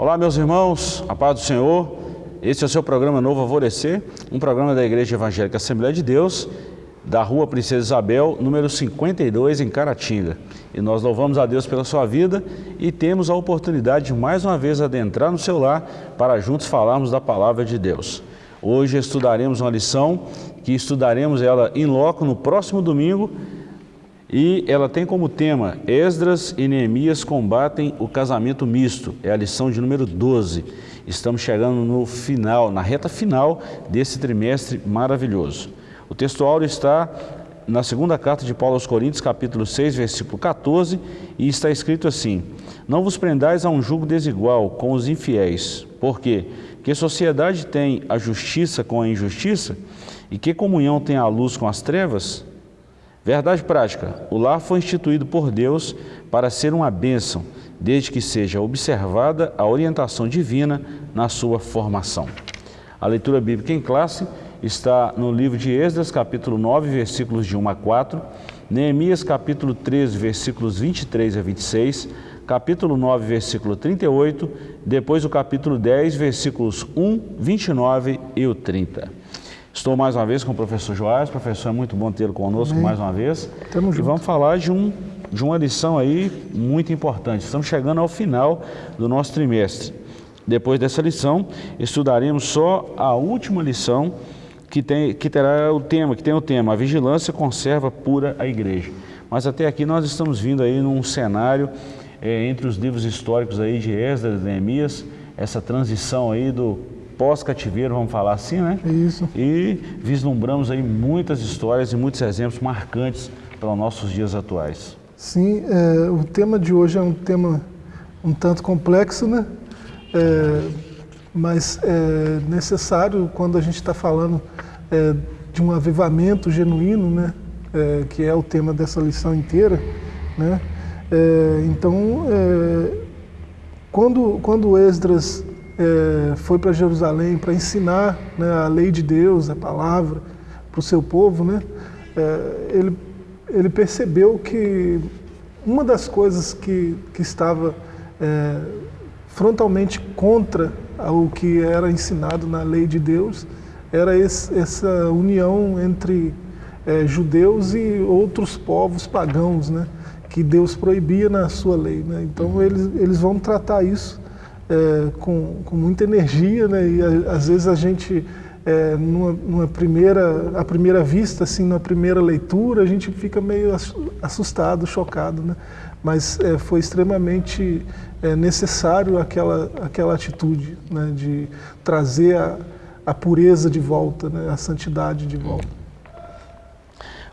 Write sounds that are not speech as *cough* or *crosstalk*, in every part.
Olá, meus irmãos, a paz do Senhor. Este é o seu programa Novo Alvorecer, um programa da Igreja Evangélica Assembleia de Deus, da Rua Princesa Isabel, número 52, em Caratinga. E nós louvamos a Deus pela sua vida e temos a oportunidade de mais uma vez adentrar no seu lar para juntos falarmos da Palavra de Deus. Hoje estudaremos uma lição que estudaremos ela em loco no próximo domingo e ela tem como tema Esdras e Neemias combatem o casamento misto. É a lição de número 12. Estamos chegando no final, na reta final desse trimestre maravilhoso. O texto áureo está na segunda carta de Paulo aos Coríntios, capítulo 6, versículo 14, e está escrito assim: Não vos prendais a um jugo desigual com os infiéis, porque que sociedade tem a justiça com a injustiça? E que comunhão tem a luz com as trevas? Verdade prática, o lar foi instituído por Deus para ser uma bênção, desde que seja observada a orientação divina na sua formação. A leitura bíblica em classe está no livro de Esdras, capítulo 9, versículos de 1 a 4, Neemias, capítulo 13, versículos 23 a 26, capítulo 9, versículo 38, depois o capítulo 10, versículos 1, 29 e o 30. Estou mais uma vez com o professor Joás, professor, é muito bom tê-lo conosco Amém. mais uma vez. Tamo e junto. vamos falar de, um, de uma lição aí muito importante. Estamos chegando ao final do nosso trimestre. Depois dessa lição, estudaremos só a última lição que, tem, que terá o tema, que tem o tema, a vigilância conserva pura a igreja. Mas até aqui nós estamos vindo aí num cenário é, entre os livros históricos aí de Esdras e Neemias, essa transição aí do pós-cativeiro, vamos falar assim, né? Isso. E vislumbramos aí muitas histórias e muitos exemplos marcantes para os nossos dias atuais. Sim, é, o tema de hoje é um tema um tanto complexo, né? É, mas é necessário quando a gente está falando é, de um avivamento genuíno, né? É, que é o tema dessa lição inteira, né? É, então, é, quando, quando Esdras é, foi para Jerusalém para ensinar né, a lei de Deus, a palavra, para o seu povo, né, é, ele, ele percebeu que uma das coisas que, que estava é, frontalmente contra o que era ensinado na lei de Deus era esse, essa união entre é, judeus e outros povos pagãos, né, que Deus proibia na sua lei. Né? Então eles, eles vão tratar isso é, com, com muita energia, né? E a, às vezes a gente, é, numa, numa, primeira, à primeira vista, assim, na primeira leitura, a gente fica meio assustado, chocado, né? Mas é, foi extremamente é, necessário aquela, aquela atitude, né? De trazer a, a pureza de volta, né? A santidade de volta.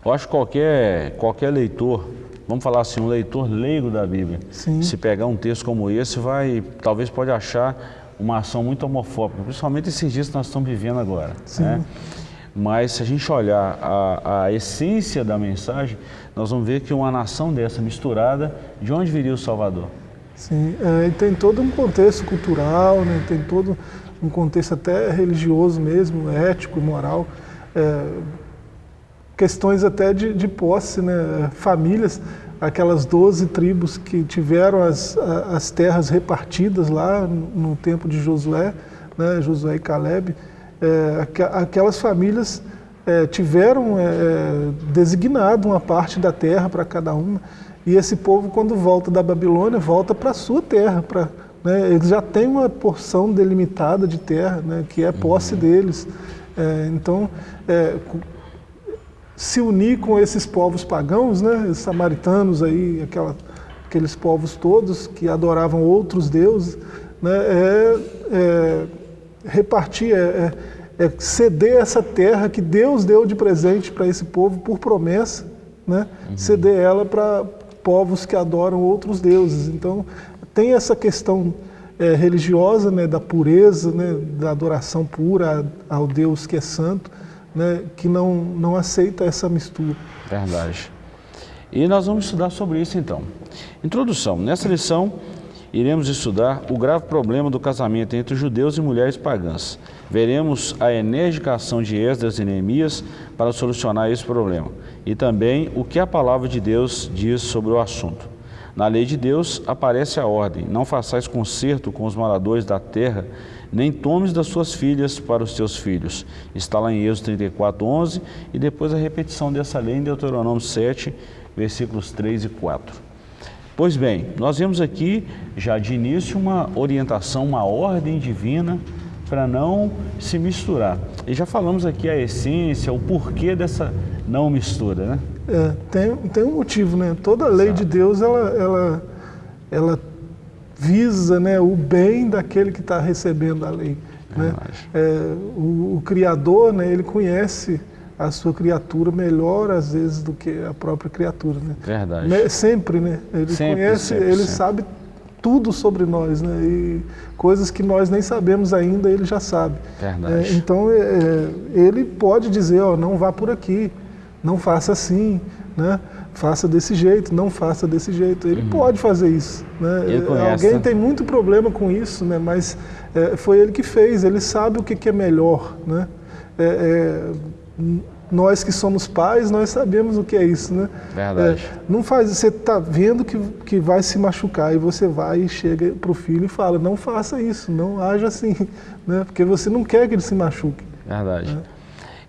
Eu acho que qualquer, qualquer leitor vamos falar assim, um leitor leigo da Bíblia, Sim. se pegar um texto como esse, vai, talvez pode achar uma ação muito homofóbica, principalmente esses dias que nós estamos vivendo agora. Né? Mas se a gente olhar a, a, essência da mensagem, nós vamos ver que uma nação dessa misturada, de onde viria o Salvador? Sim, é, tem todo um contexto cultural, né? tem todo um contexto até religioso mesmo, ético, moral. É, questões até de, de posse, né? famílias, aquelas 12 tribos que tiveram as, as terras repartidas lá no tempo de Josué, né? Josué e Caleb, é, aquelas famílias é, tiveram é, é, designado uma parte da terra para cada uma, e esse povo quando volta da Babilônia, volta para a sua terra, para né, eles já têm uma porção delimitada de terra, né, que é posse uhum. deles. É, então, é, se unir com esses povos pagãos, né, os samaritanos aí, aquela, aqueles povos todos que adoravam outros deuses, né, é, é repartir, é, é, é, ceder essa terra que Deus deu de presente para esse povo por promessa, né, uhum. ceder ela para povos que adoram outros deuses. Então tem essa questão é, religiosa, né, da pureza, né, da adoração pura ao Deus que é santo, né, que não, não aceita essa mistura. Verdade. E nós vamos estudar sobre isso então. Introdução. Nessa lição, iremos estudar o grave problema do casamento entre judeus e mulheres pagãs. Veremos a enérgica ação de Esdras e Neemias para solucionar esse problema. E também o que a palavra de Deus diz sobre o assunto. Na lei de Deus aparece a ordem: não façais concerto com os moradores da terra, nem tomes das suas filhas para os teus filhos. Está lá em Êxodo 34, 11 e depois a repetição dessa lei em Deuteronômio 7, versículos 3 e 4. Pois bem, nós vemos aqui já de início uma orientação, uma ordem divina para não se misturar. E já falamos aqui a essência, o porquê dessa não mistura, né? É, tem, tem um motivo, né? Toda lei Exato. de Deus, ela, ela, ela visa né, o bem daquele que está recebendo a lei. Né? É, o, o, Criador, né, ele conhece a sua criatura melhor às vezes do que a própria criatura, né? Verdade. Sempre, né? Ele sempre, conhece, sempre, ele sempre. sabe tudo sobre nós, né? E coisas que nós nem sabemos ainda, ele já sabe. Verdade. É, então, é, é, ele pode dizer, ó, não vá por aqui, não faça assim, né? Faça desse jeito, não faça desse jeito. Ele uhum. pode fazer isso. Né? Alguém né? tem muito problema com isso, né? mas é, foi ele que fez, ele sabe o que, que é melhor. Né? É, nós que somos pais, nós sabemos o que é isso, né? Verdade. É, não faz, você está vendo que, que vai se machucar e você vai e chega para o filho e fala, não faça isso, não haja assim, *laughs* né? Porque você não quer que ele se machuque. Verdade. Né?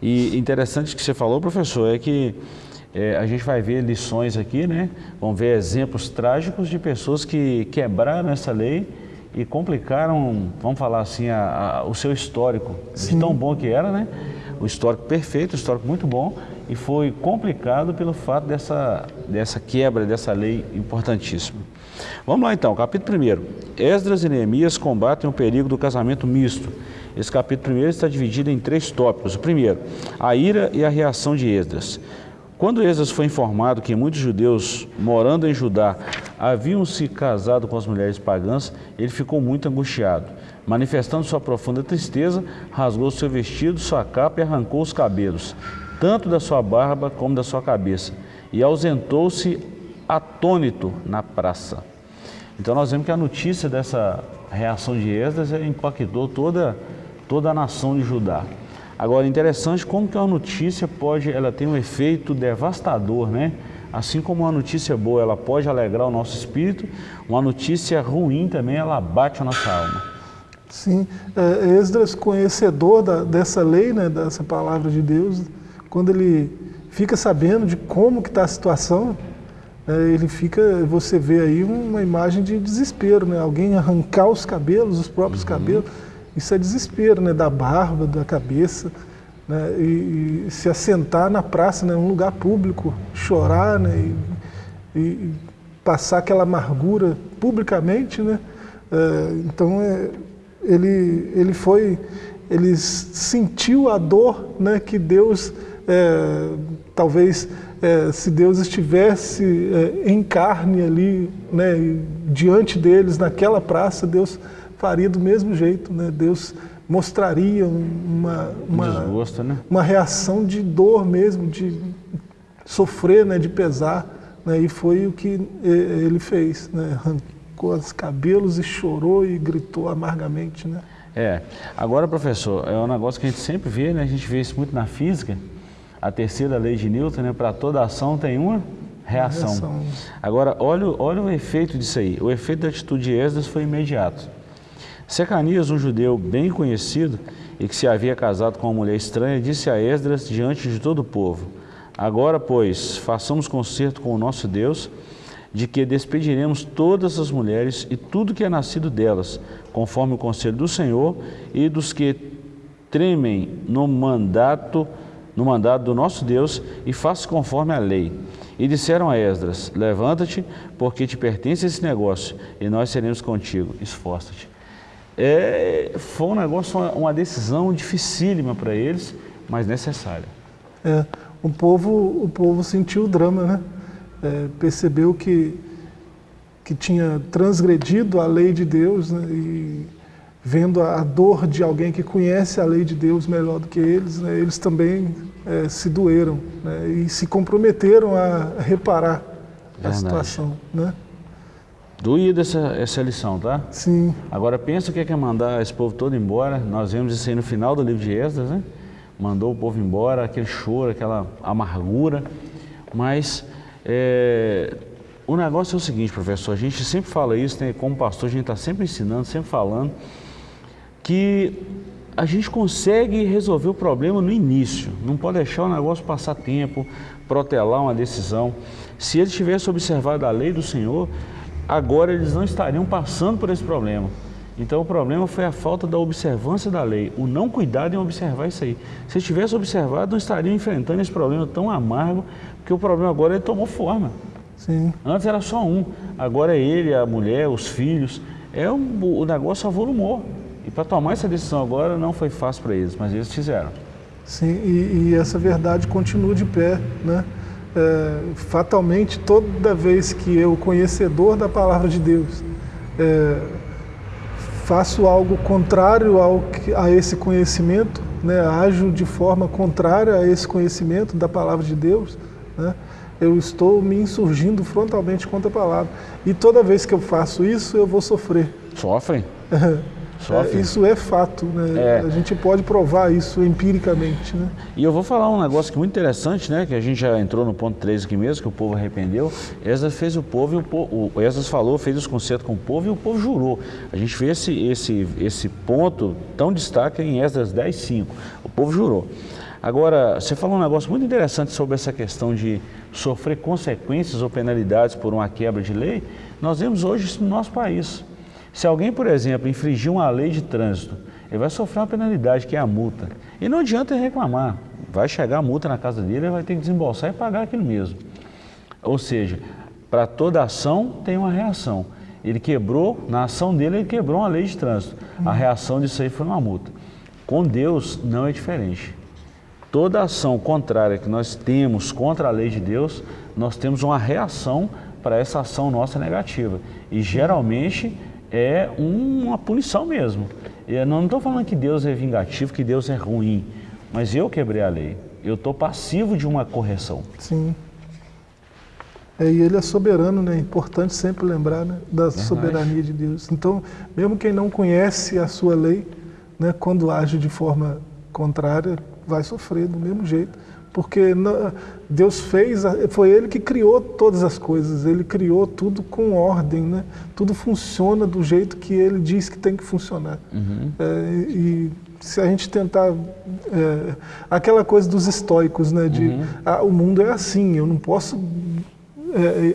E interessante que você falou, professor, é que é, a gente vai ver lições aqui, né? Vamos ver exemplos trágicos de pessoas que quebraram essa lei e complicaram, vamos falar assim, a, a, o seu histórico, Sim. de tão bom que era, né? o histórico perfeito, o histórico muito bom, e foi complicado pelo fato dessa, dessa quebra dessa lei importantíssima. Vamos lá então, capítulo 1. Esdras e Neemias combatem o perigo do casamento misto. Esse capítulo 1 está dividido em três tópicos. O primeiro, a ira e a reação de Esdras. Quando Esdras foi informado que muitos judeus morando em Judá haviam se casado com as mulheres pagãs, ele ficou muito angustiado. Manifestando sua profunda tristeza, rasgou seu vestido, sua capa e arrancou os cabelos, tanto da sua barba como da sua cabeça, e ausentou-se atônito na praça. Então nós vemos que a notícia dessa reação de Esdras impactou toda, toda a nação de Judá. Agora, interessante como que uma notícia pode, ela tem um efeito devastador, né? Assim como uma notícia boa, ela pode alegrar o nosso espírito, uma notícia ruim também, ela bate a nossa alma. Sim, é, Esdras, conhecedor da, dessa lei, né, dessa palavra de Deus, quando ele fica sabendo de como que está a situação, é, ele fica, você vê aí uma imagem de desespero, né? Alguém arrancar os cabelos, os próprios uhum. cabelos, isso é desespero, né? Da barba, da cabeça, né? E, e se assentar na praça, né? Um lugar público, chorar, né? E, e passar aquela amargura publicamente, né? É, então é, ele, ele foi, ele sentiu a dor né, que Deus, é, talvez, é, se Deus estivesse é, em carne ali, né, diante deles, naquela praça, Deus faria do mesmo jeito, né? Deus mostraria uma, uma, Desgosto, né? uma reação de dor mesmo, de sofrer, né, de pesar, né? e foi o que ele fez, né? arrancou os cabelos e chorou e gritou amargamente, né? É. Agora, professor, é um negócio que a gente sempre vê, né? A gente vê isso muito na física. A terceira lei de Newton, né? Para toda ação tem uma reação. reação. Agora, olha, olha o efeito disso aí. O efeito da atitude de Esdras foi imediato. Secanias, um judeu bem conhecido e que se havia casado com uma mulher estranha, disse a Esdras diante de todo o povo, Agora, pois, façamos concerto com o nosso Deus de que despediremos todas as mulheres e tudo que é nascido delas, conforme o conselho do Senhor e dos que tremem no mandato no mandato do nosso Deus e faça conforme a lei. E disseram a Esdras, levanta-te, porque te pertence esse negócio, e nós seremos contigo, esforça-te. É, foi um negócio, uma, uma decisão dificílima para eles, mas necessária. É, o povo, o povo sentiu o drama, né? é, percebeu que, que tinha transgredido a lei de Deus né, e vendo a, a, dor de alguém que conhece a lei de Deus melhor do que eles, né, eles também é, se doeram né, e se comprometeram a reparar Verdade. a situação. Né? Doída essa, essa lição, tá? Sim. Agora pensa o que é mandar esse povo todo embora. Nós vemos isso aí no final do livro de Esdras, né? Mandou o povo embora, aquele choro, aquela amargura. Mas é, o negócio é o seguinte, professor, a gente sempre fala isso, né, como pastor, a gente está sempre ensinando, sempre falando, que a gente consegue resolver o problema no início, não pode deixar o negócio passar tempo, protelar uma decisão. Se eles tivessem observado a lei do Senhor, agora eles não estariam passando por esse problema. Então o problema foi a falta da observância da lei, o não cuidado em observar isso aí. Se eles tivessem observado, não estariam enfrentando esse problema tão amargo, porque o problema agora ele tomou forma. Sim. Antes era só um, agora é ele, a mulher, os filhos. É um, o negócio avolumou. E para tomar essa decisão agora não foi fácil para eles, mas eles fizeram. Sim, e, e essa verdade continua de pé, né? É, fatalmente, toda vez que eu, conhecedor da palavra de Deus, é, faço algo contrário ao, a esse conhecimento, né, ajo de forma contrária a esse conhecimento da palavra de Deus, né, eu estou me insurgindo frontalmente contra a palavra. E toda vez que eu faço isso, eu vou sofrer. Sofrem? É, isso é fato, né? É. A gente pode provar isso empiricamente, né? E eu vou falar um negócio que é muito interessante, né? Que a gente já entrou no ponto 3 aqui mesmo, que o povo arrependeu. Esdras fez o povo e o povo, o Esdras falou, fez os concertos com o povo e o povo jurou. A gente vê esse, esse, esse ponto tão destaque em Esdras 10, 5. O povo jurou. Agora, você falou um negócio muito interessante sobre essa questão de sofrer consequências ou penalidades por uma quebra de lei. Nós vemos hoje isso no nosso país. Se alguém, por exemplo, infringir uma lei de trânsito, ele vai sofrer uma penalidade, que é a multa. E não adianta ele reclamar. Vai chegar a multa na casa dele, ele vai ter que desembolsar e pagar aquilo mesmo. Ou seja, para toda ação tem uma reação. Ele quebrou, na ação dele, ele quebrou uma lei de trânsito. A reação disso aí foi uma multa. Com Deus não é diferente. Toda ação contrária que nós temos contra a lei de Deus, nós temos uma reação para essa ação nossa negativa. E geralmente é uma punição mesmo. Eu não estou falando que Deus é vingativo, que Deus é ruim, mas eu quebrei a lei. Eu estou passivo de uma correção. Sim. É, e ele é soberano, né? É importante sempre lembrar né? da Verdade. soberania de Deus. Então, mesmo quem não conhece a sua lei, né, quando age de forma contrária, vai sofrer do mesmo jeito porque Deus fez, foi Ele que criou todas as coisas, Ele criou tudo com ordem, né? tudo funciona do jeito que Ele diz que tem que funcionar. Uhum. É, e se a gente tentar, é, aquela coisa dos estoicos, né? de uhum. ah, o mundo é assim, eu não posso é,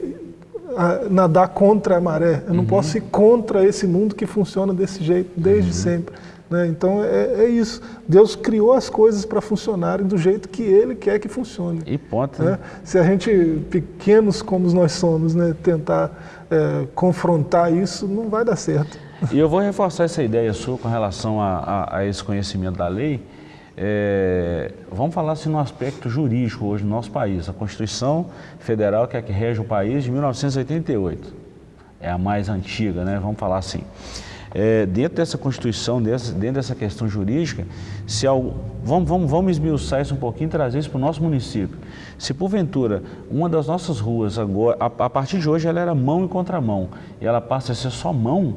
nadar contra a maré, eu não uhum. posso ir contra esse mundo que funciona desse jeito desde uhum. sempre. Né? Então é, é, isso. Deus criou as coisas para funcionarem do jeito que Ele quer que funcione. E ponto. Né? Se a gente, pequenos como nós somos, né, tentar é, confrontar isso, não vai dar certo. E eu vou reforçar essa ideia sua com relação a, a, a esse conhecimento da lei. É, vamos falar assim no aspecto jurídico hoje no nosso país. A Constituição Federal, que é a que rege o país, de 1988. É a mais antiga, né? Vamos falar assim é, dentro dessa Constituição, dessa, dentro dessa questão jurídica, se ao, vamos, vamos, vamos esmiuçar isso um pouquinho e trazer isso para o nosso município. Se porventura uma das nossas ruas agora, a, a, partir de hoje ela era mão e contramão, e ela passa a ser só mão,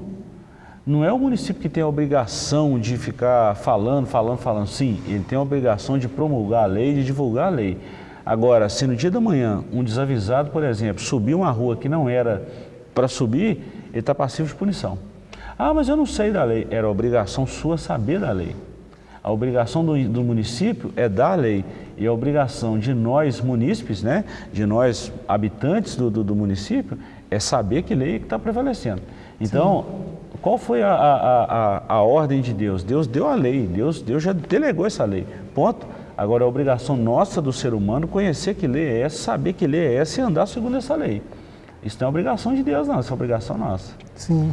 não é o município que tem a obrigação de ficar falando, falando, falando. Sim, ele tem a obrigação de promulgar a lei, de divulgar a lei. Agora, se no dia da manhã um desavisado, por exemplo, subir uma rua que não era para subir, ele está passivo de punição. Ah, mas eu não sei da lei. Era obrigação sua saber da lei. A obrigação do, do, município é dar a lei. E a obrigação de nós munícipes, né, de nós habitantes do, do, do município, é saber que lei está prevalecendo. Então, Sim. qual foi a, a, a, a, ordem de Deus? Deus deu a lei, Deus, Deus já delegou essa lei. Ponto. Agora, a obrigação nossa do ser humano conhecer que lei é essa, saber que lei é essa e andar segundo essa lei. Isso não é obrigação de Deus, não, isso é obrigação nossa. Sim.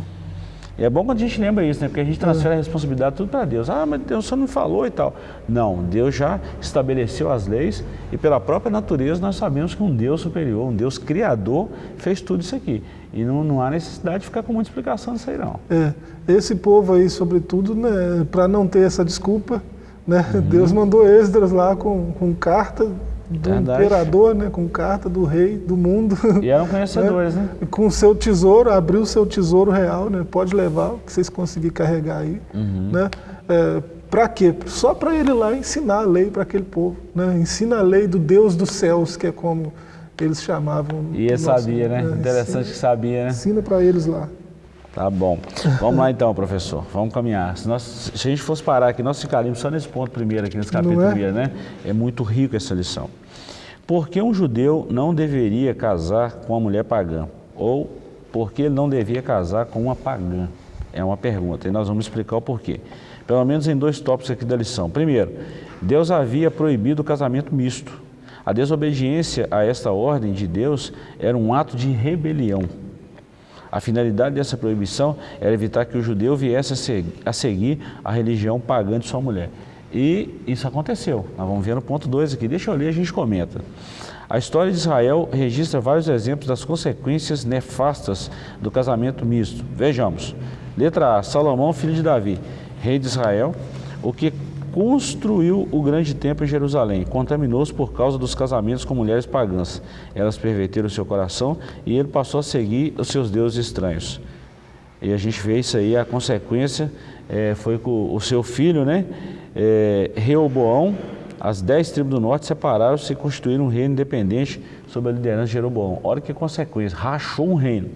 E é bom quando a gente lembra isso, né? Porque a gente transfere a responsabilidade tudo para Deus. Ah, mas Deus só não falou e tal. Não, Deus já estabeleceu as leis e pela própria natureza nós sabemos que um Deus superior, um Deus criador, fez tudo isso aqui. E não, não há necessidade de ficar com muita explicação disso aí, não. É, esse povo aí, sobretudo, né, para não ter essa desculpa, né, uhum. Deus mandou Esdras lá com, com carta do Verdade. imperador, né, com carta do rei do mundo. E eram conhecedores, *laughs* né? né? Com o seu tesouro, abriu o seu tesouro real, né? Pode levar o que vocês conseguirem carregar aí, uhum. né? É, para quê? Só para ele lá ensinar a lei para aquele povo, né? Ensina a lei do Deus dos céus, que é como eles chamavam. E ele sabia, né? É, Interessante ensina, que sabia, né? Ensina para eles lá. Tá bom. Vamos lá então, professor. Vamos caminhar. Se, nós, se a gente fosse parar aqui, nós ficaríamos só nesse ponto primeiro, aqui nesse capítulo é? primeiro, né? É muito rico essa lição. Por que um judeu não deveria casar com uma mulher pagã? Ou por que ele não devia casar com uma pagã? É uma pergunta e nós vamos explicar o porquê. Pelo menos em dois tópicos aqui da lição. Primeiro, Deus havia proibido o casamento misto. A desobediência a esta ordem de Deus era um ato de rebelião. A finalidade dessa proibição era evitar que o judeu viesse a seguir a religião pagã de sua mulher. E isso aconteceu. Nós vamos ver no ponto 2 aqui. Deixa eu ler, a gente comenta. A história de Israel registra vários exemplos das consequências nefastas do casamento misto. Vejamos. Letra A. Salomão, filho de Davi, rei de Israel, o que construiu o grande templo em Jerusalém, contaminou-se por causa dos casamentos com mulheres pagãs. Elas perverteram seu coração e ele passou a seguir os seus deuses estranhos. E a gente vê isso aí, a consequência é, foi com o seu filho, né, é, Reoboão, as dez tribos do norte separaram-se e constituíram um reino independente sob a liderança de Jeroboão. Olha que consequência, rachou um reino.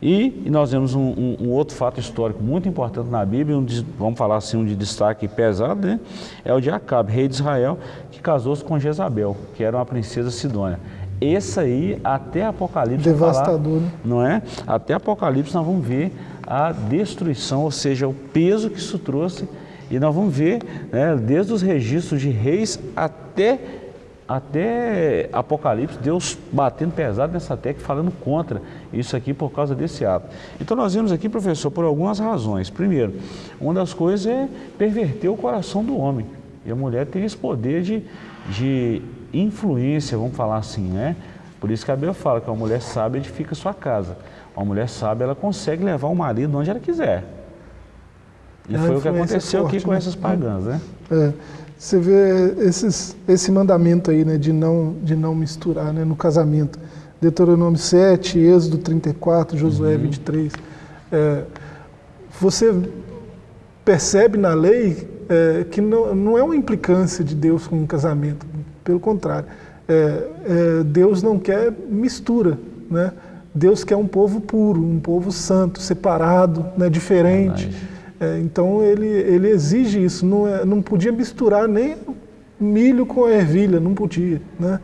E, e nós vemos um, um, um, outro fato histórico muito importante na Bíblia, um de, vamos falar assim, um de destaque pesado, né? é o de Acabe, rei de Israel, que casou-se com Jezabel, que era uma princesa sidônia. Esse aí, até Apocalipse... Devastador, falar, né? Não é? Até Apocalipse nós vamos ver a destruição, ou seja, o peso que isso trouxe, e nós vamos ver, né, desde os registros de reis até até Apocalipse, Deus batendo pesado nessa tecla, falando contra isso aqui por causa desse ato. Então nós vemos aqui, professor, por algumas razões. Primeiro, uma das coisas é perverter o coração do homem. E a mulher tem esse poder de, de influência, vamos falar assim, né? Por isso que a Bíblia fala que uma mulher sábia edifica sua casa. Uma mulher sábia, ela consegue levar o marido onde ela quiser. E a foi o que aconteceu forte, aqui com né? essas pagãs, né? É. Você vê esses, esse mandamento aí, né, de não, de não misturar né, no casamento. Deuteronômio 7, Êxodo 34, Josué uhum. 23. É, você percebe na lei é, que não, não é uma implicância de Deus com o casamento, pelo contrário. É, é, Deus não quer mistura, né? Deus quer um povo puro, um povo santo, separado, né, diferente. É, então ele, ele exige isso, não, é, não podia misturar nem milho com ervilha, não podia. Né?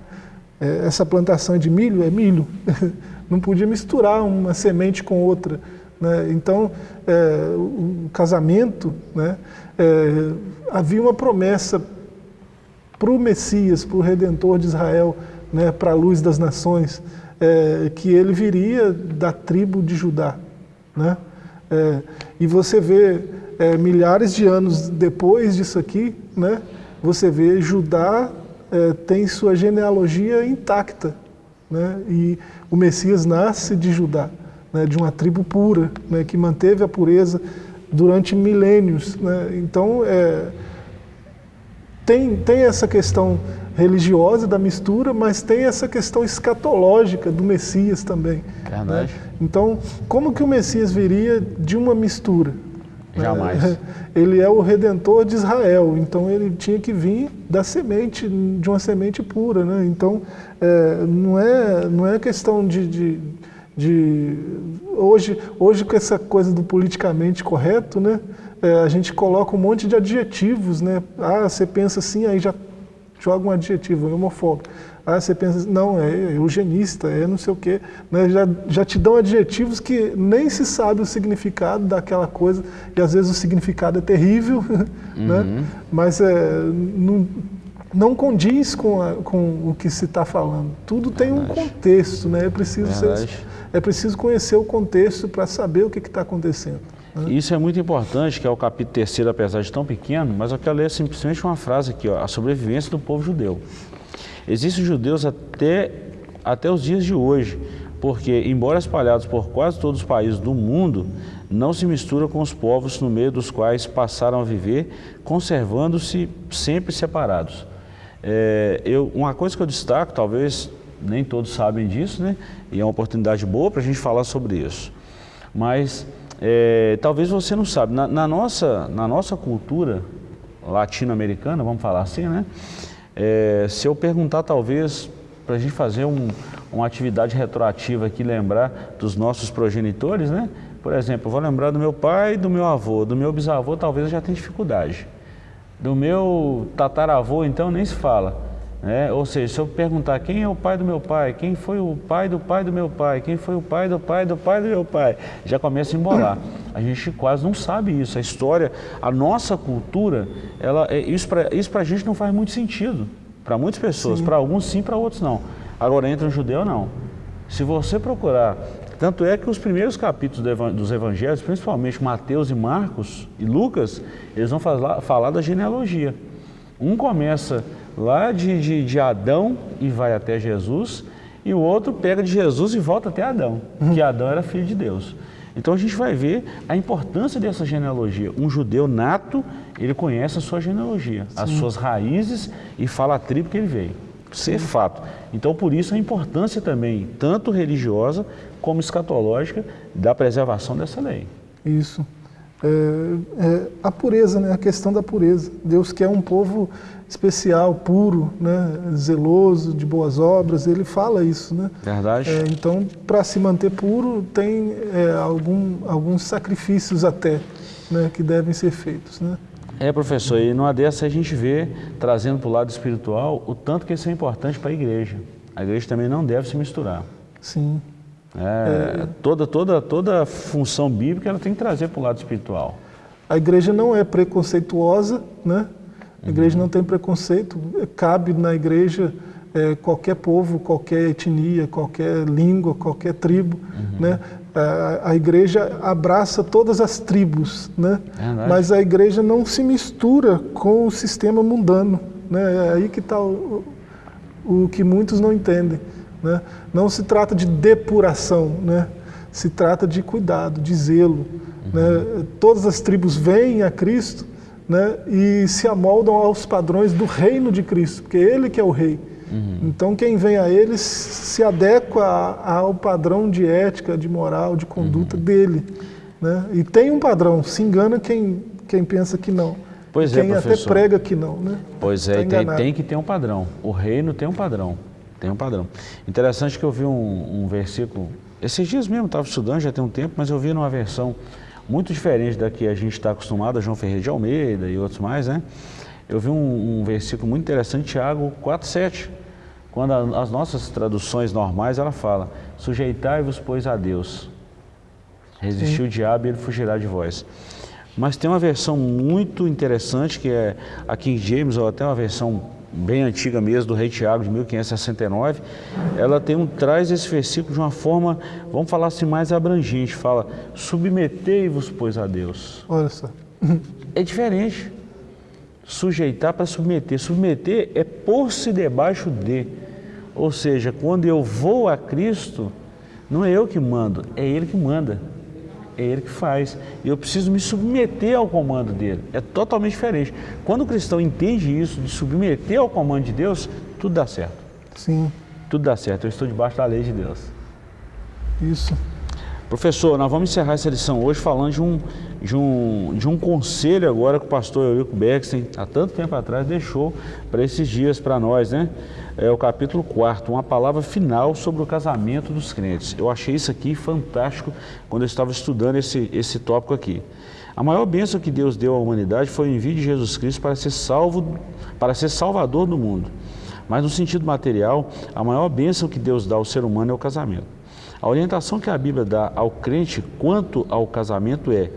É, essa plantação de milho é milho, *laughs* não podia misturar uma semente com outra. Né? Então, é, o, o casamento, né, é, havia uma promessa para o Messias, para o Redentor de Israel, né, para a luz das nações, é, que ele viria da tribo de Judá. Né? É, e você vê é, milhares de anos depois disso aqui, né, você vê Judá é, tem sua genealogia intacta. Né, e o Messias nasce de Judá, né, de uma tribo pura, né, que manteve a pureza durante milênios. Né, então, é, tem, tem essa questão religiosa da mistura, mas tem essa questão escatológica do Messias também. Verdade. Né? Então, como que o Messias viria de uma mistura? Jamais. É, ele é o redentor de Israel, então ele tinha que vir da semente, de uma semente pura. Né? Então, é, não, é, não é questão de, de, de, Hoje, hoje, com essa coisa do politicamente correto, né? É, a gente coloca um monte de adjetivos. Né? Ah, você pensa assim, aí já joga um adjetivo, é homofóbico. Ah, você pensa, não, é eugenista, é não sei o quê. Né? Já, já te dão adjetivos que nem se sabe o significado daquela coisa, e às vezes o significado é terrível, *laughs* né? Uhum. mas é, não, não condiz com, a, com o que se está falando. Tudo tem Verdade. um contexto, né? é, preciso ser, é preciso conhecer o contexto para saber o que está acontecendo. Isso é muito importante, que é o capítulo terceiro, apesar de tão pequeno, mas eu quero ler simplesmente uma frase aqui, ó, a sobrevivência do povo judeu. Existem judeus até, até os dias de hoje, porque, embora espalhados por quase todos os países do mundo, não se misturam com os povos no meio dos quais passaram a viver, conservando-se sempre separados. É, eu, uma coisa que eu destaco, talvez nem todos sabem disso, né? e é uma oportunidade boa para a gente falar sobre isso, mas é, talvez você não sabe, na, na nossa, na nossa cultura latino-americana, vamos falar assim, né? É, se eu perguntar talvez para a gente fazer um, uma atividade retroativa aqui, lembrar dos nossos progenitores, né? Por exemplo, eu vou lembrar do meu pai, do meu avô, do meu bisavô, talvez eu já tenha dificuldade. Do meu tataravô, então, nem se fala. Né? Ou seja, se eu perguntar quem é o pai do meu pai, quem foi o pai do pai do meu pai, quem foi o pai do pai do pai do meu pai, já começa a embolar. A gente quase não sabe isso. A história, a nossa cultura, ela, é, isso para isso a gente não faz muito sentido. Para muitas pessoas, para alguns sim, para outros não. Agora, entre um judeu, não. Se você procurar, tanto é que os primeiros capítulos dos evangelhos, principalmente Mateus e Marcos e Lucas, eles vão falar, falar da genealogia. Um começa lá de, de, de, Adão e vai até Jesus, e o outro pega de Jesus e volta até Adão, que Adão era filho de Deus. Então a gente vai ver a importância dessa genealogia. Um judeu nato, ele conhece a sua genealogia, Sim. as suas raízes e fala a tribo que ele veio. Isso é fato. Então por isso a importância também, tanto religiosa como escatológica, da preservação dessa lei. Isso. É, é, a pureza, né? a questão da pureza. Deus quer um povo especial, puro, né? zeloso, de boas obras, ele fala isso. Né? Verdade. É, então, para se manter puro, tem é, algum, alguns sacrifícios até né? que devem ser feitos. Né? É, professor, e numa dessa a gente vê, trazendo para o lado espiritual, o tanto que isso é importante para a igreja. A igreja também não deve se misturar. Sim. É, é, toda, toda, toda função bíblica ela tem que trazer para o lado espiritual. A igreja não é preconceituosa, né? A igreja não tem preconceito, cabe na igreja é, qualquer povo, qualquer etnia, qualquer língua, qualquer tribo, uhum. né? A, a, igreja abraça todas as tribos, né? É Mas a igreja não se mistura com o sistema mundano, né? É aí que está o, o que muitos não entendem. Né? Não se trata de depuração, né? se trata de cuidado, de zelo. Uhum. Né? Todas as tribos vêm a Cristo né? e se amoldam aos padrões do reino de Cristo, porque Ele que é o rei. Uhum. Então quem vem a Ele se adequa ao padrão de ética, de moral, de conduta uhum. dele. Né? E tem um padrão, se engana quem, quem pensa que não. Pois é, quem é, até prega que não. Né? Pois é, tá tem, tem que ter um padrão. O reino tem um padrão. Tem um padrão. Interessante que eu vi um, um versículo, esses dias mesmo, estava estudando, já tem um tempo, mas eu vi numa versão muito diferente da que a gente está acostumado, João Ferreira de Almeida e outros mais, né? Eu vi um, um versículo muito interessante, Tiago 4,7, quando a, as nossas traduções normais, ela fala, sujeitai-vos, pois, a Deus. Resistiu o diabo e ele fugirá de vós. Mas tem uma versão muito interessante, que é a King James, ou até uma versão bem antiga mesmo, do rei Tiago, de 1569, ela tem um, traz esse versículo de uma forma, vamos falar assim, mais abrangente, fala, submetei-vos, pois, a Deus. Olha só. É diferente. Sujeitar para submeter. Submeter é pôr-se debaixo de. Ou seja, quando eu vou a Cristo, não é eu que mando, é Ele que manda é ele que faz. E eu preciso me submeter ao comando dele. É totalmente diferente. Quando o cristão entende isso, de submeter ao comando de Deus, tudo dá certo. Sim. Tudo dá certo. Eu estou debaixo da lei de Deus. Isso. Professor, nós vamos encerrar essa lição hoje falando de um, de um, de um conselho agora que o pastor Eurico Bexen, há tanto tempo atrás, deixou para esses dias para nós, né? É o capítulo 4, uma palavra final sobre o casamento dos crentes. Eu achei isso aqui fantástico quando eu estava estudando esse, esse tópico aqui. A maior bênção que Deus deu à humanidade foi o envio de Jesus Cristo para ser salvo, para ser salvador do mundo. Mas no sentido material, a maior bênção que Deus dá ao ser humano é o casamento. A orientação que a Bíblia dá ao crente quanto ao casamento é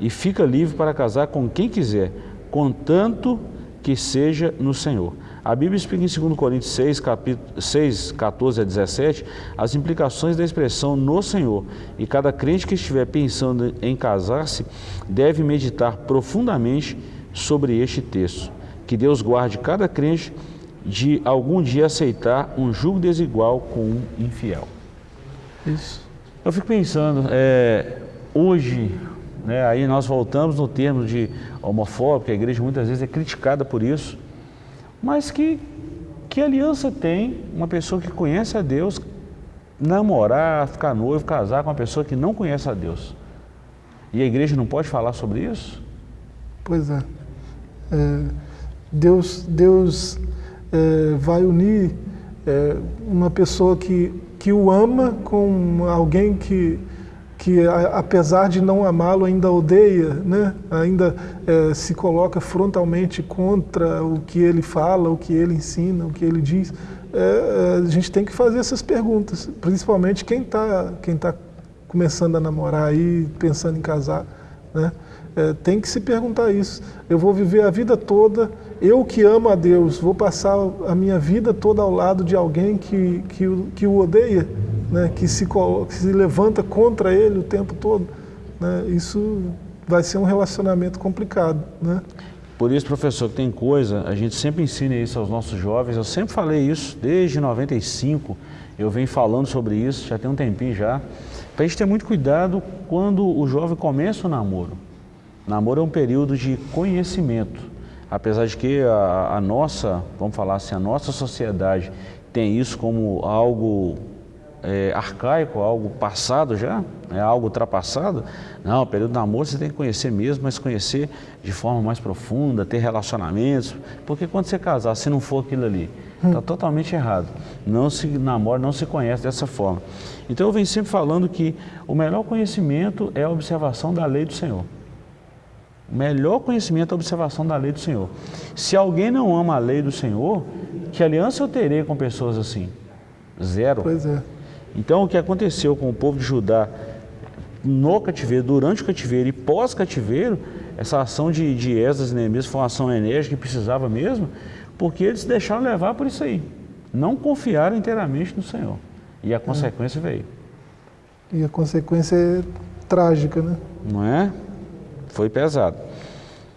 e fica livre para casar com quem quiser, contanto que seja no Senhor. A Bíblia explica em 2 Coríntios 6, capítulo, 6, 14 a 17, as implicações da expressão no Senhor. E cada crente que estiver pensando em casar-se deve meditar profundamente sobre este texto. Que Deus guarde cada crente de algum dia aceitar um jugo desigual com um infiel. Isso. Eu fico pensando, é, hoje, né, aí nós voltamos no termo de homofóbico, a igreja muitas vezes é criticada por isso, mas que, que aliança tem uma pessoa que conhece a Deus namorar, ficar noivo, casar com uma pessoa que não conhece a Deus? E a igreja não pode falar sobre isso? Pois é. é Deus, Deus é, vai unir é, uma pessoa que, que o ama com alguém que, que a, apesar de não amá-lo, ainda odeia, né? ainda é, se coloca frontalmente contra o que ele fala, o que ele ensina, o que ele diz. É, é a gente tem que fazer essas perguntas, principalmente quem está quem tá começando a namorar aí, pensando em casar. Né? É, tem que se perguntar isso. Eu vou viver a vida toda, eu que amo a Deus, vou passar a minha vida toda ao lado de alguém que, que, que o odeia, né? que, se, que se levanta contra ele o tempo todo. Né? Isso vai ser um relacionamento complicado. Né? Por isso, professor, que tem coisa, a gente sempre ensina isso aos nossos jovens, eu sempre falei isso, desde 95, eu venho falando sobre isso, já tem um tempinho já, para a gente ter muito cuidado quando o jovem começa o namoro. Namoro é um período de conhecimento, apesar de que a, a nossa, vamos falar assim, a nossa sociedade tem isso como algo é, arcaico, algo passado já, é algo ultrapassado. Não, o período de namoro você tem que conhecer mesmo, mas conhecer de forma mais profunda, ter relacionamentos, porque quando você casar, se não for aquilo ali, está totalmente errado. Não se namora, não se conhece dessa forma. Então eu venho sempre falando que o melhor conhecimento é a observação da lei do Senhor. O melhor conhecimento é a observação da lei do Senhor. Se alguém não ama a lei do Senhor, que aliança eu terei com pessoas assim? Zero. Pois é. Então, o que aconteceu com o povo de Judá no cativeiro, durante o cativeiro e pós-cativeiro, essa ação de, de Esdras e Neemias foi uma ação enérgica que precisava mesmo, porque eles se deixaram levar por isso aí. Não confiaram inteiramente no Senhor. E a consequência é. veio. E a consequência é trágica, né? Não é? Foi pesado.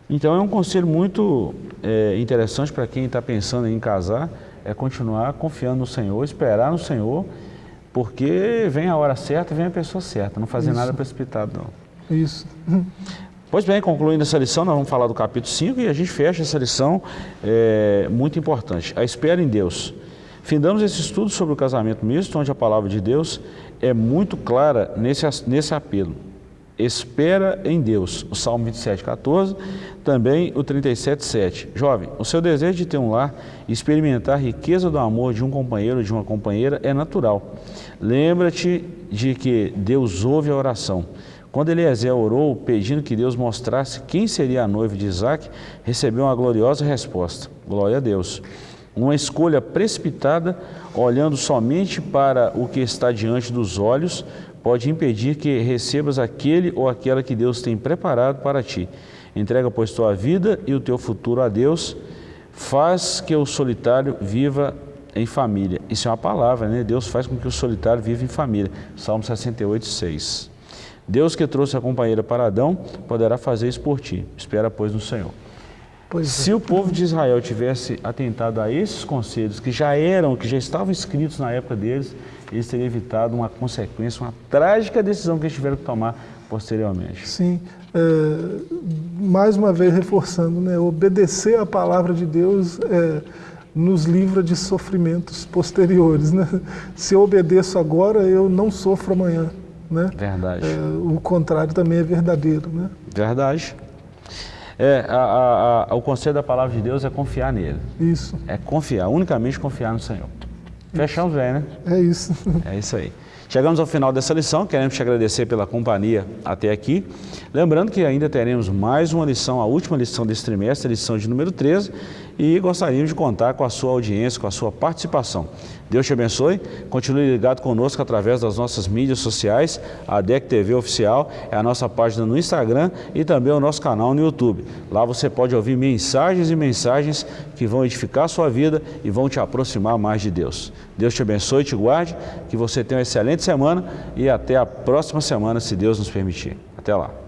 Então é um conselho muito é, interessante para quem está pensando em casar, é continuar confiando no Senhor, esperar no Senhor porque vem a hora certa e vem a pessoa certa, não fazer Isso. nada precipitado não. Isso. Pois bem, concluindo essa lição, nós vamos falar do capítulo 5 e a gente fecha essa lição é, muito importante, a espera em Deus. Findamos esse estudo sobre o casamento misto, onde a palavra de Deus é muito clara nesse, nesse apelo. Espera em Deus, o Salmo 27, 14, também o 37, 7. Jovem, o seu desejo de ter um lar e experimentar a riqueza do amor de um companheiro ou de uma companheira é natural. Lembra-te de que Deus ouve a oração. Quando Eliezer orou pedindo que Deus mostrasse quem seria a noiva de Isaac, recebeu uma gloriosa resposta. Glória a Deus. Uma escolha precipitada, olhando somente para o que está diante dos olhos, pode impedir que recebas aquele ou aquela que Deus tem preparado para ti. Entrega, pois, tua vida e o teu futuro a Deus. Faz que o solitário viva em família. Isso é uma palavra, né? Deus faz com que o solitário viva em família. Salmo 68, 6. Deus que trouxe a companheira para Adão, poderá fazer isso por ti. Espera, pois, no Senhor. Pois Se é. o povo de Israel tivesse atentado a esses conselhos que já eram, que já estavam escritos na época deles, eles teriam evitado uma consequência, uma trágica decisão que eles tiveram que tomar posteriormente. Sim, é, mais uma vez reforçando, né, obedecer à palavra de Deus é, nos livra de sofrimentos posteriores. Né? Se eu obedeço agora, eu não sofro amanhã. Né? Verdade. É, o contrário também é verdadeiro. Né? Verdade. É, a, a, a, o conselho da palavra de Deus é confiar nele. Isso. É confiar, unicamente confiar no Senhor. Fechar os velhos, né? É isso. *laughs* É isso aí. Chegamos ao final dessa lição, queremos te agradecer pela companhia até aqui. Lembrando que ainda teremos mais uma lição, a última lição desse trimestre, a lição de número 13, e gostaríamos de contar com a sua audiência, com a sua participação. Deus te abençoe, continue ligado conosco através das nossas mídias sociais, a DEC TV Oficial, é a nossa página no Instagram e também o nosso canal no YouTube. Lá você pode ouvir mensagens e mensagens que vão edificar a sua vida e vão te aproximar mais de Deus. Deus te abençoe, te guarde, que você tenha uma excelente semana e até a próxima semana, se Deus nos permitir. Até lá.